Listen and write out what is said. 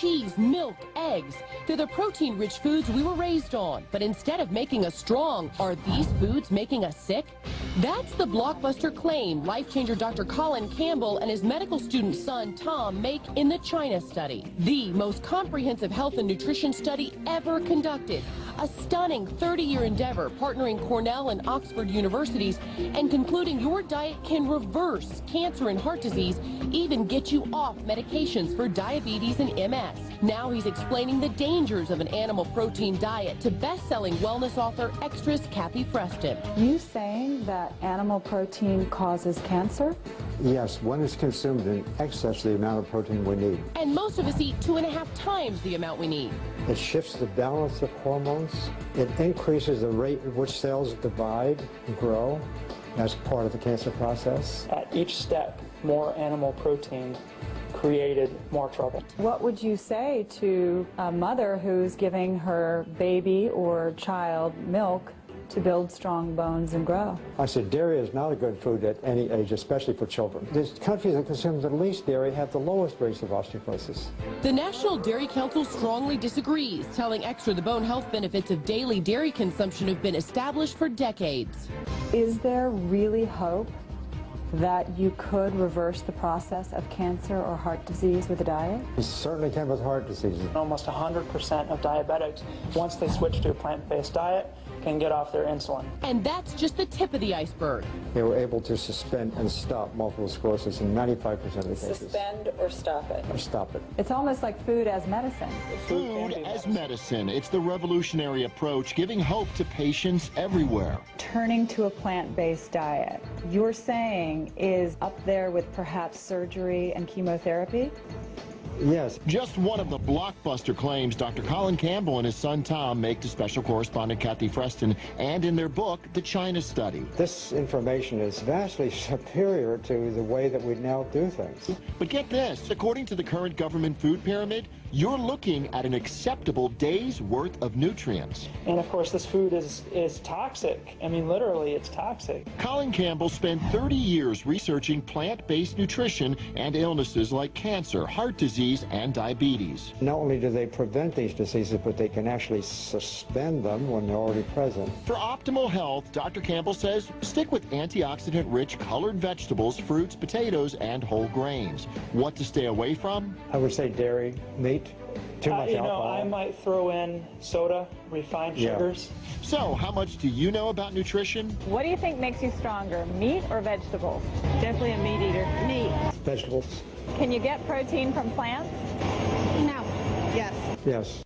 cheese, milk, eggs. They're the protein-rich foods we were raised on. But instead of making us strong, are these foods making us sick? That's the blockbuster claim life changer Dr. Colin Campbell and his medical student son Tom make in the China study, the most comprehensive health and nutrition study ever conducted. A stunning 30 year endeavor partnering Cornell and Oxford universities and concluding your diet can reverse cancer and heart disease, even get you off medications for diabetes and MS. Now he's explaining the dangers of an animal protein diet to best selling wellness author Extras Kathy Freston. You saying that animal protein causes cancer? Yes, one is consumed in excess of the amount of protein we need. And most of us eat two and a half times the amount we need. It shifts the balance of hormones. It increases the rate at which cells divide and grow. That's part of the cancer process. At each step, more animal protein created more trouble. What would you say to a mother who's giving her baby or child milk to build strong bones and grow? I said dairy is not a good food at any age, especially for children. The countries that consume the least dairy have the lowest rates of osteoporosis. The National Dairy Council strongly disagrees, telling Extra the bone health benefits of daily dairy consumption have been established for decades. Is there really hope that you could reverse the process of cancer or heart disease with a diet? You certainly can with heart disease. Almost 100% of diabetics, once they switch to a plant-based diet, can get off their insulin. And that's just the tip of the iceberg. They were able to suspend and stop multiple sclerosis in 95% of the cases. Suspend or stop it? Or stop it. It's almost like food as medicine. Food as medicine. It's the revolutionary approach giving hope to patients everywhere. Turning to a plant-based diet, you're saying is up there with perhaps surgery and chemotherapy? Yes. Just one of the blockbuster claims Dr. Colin Campbell and his son Tom make to special correspondent Kathy Freston and in their book, The China Study. This information is vastly superior to the way that we now do things. But get this, according to the current government food pyramid, you're looking at an acceptable day's worth of nutrients. And of course, this food is, is toxic. I mean, literally, it's toxic. Colin Campbell spent 30 years researching plant-based nutrition and illnesses like cancer, heart disease, and diabetes. Not only do they prevent these diseases, but they can actually suspend them when they're already present. For optimal health, Dr. Campbell says stick with antioxidant-rich colored vegetables, fruits, potatoes, and whole grains. What to stay away from? I would say dairy, meat, too Uh, much you know. I might throw in soda, refined Yeah. sugars. So, how much do you know about nutrition? What do you think makes you stronger, meat or vegetables? Definitely a meat eater. Meat. Vegetables, Can you get protein from plants? No. Yes. yes.